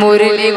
Murli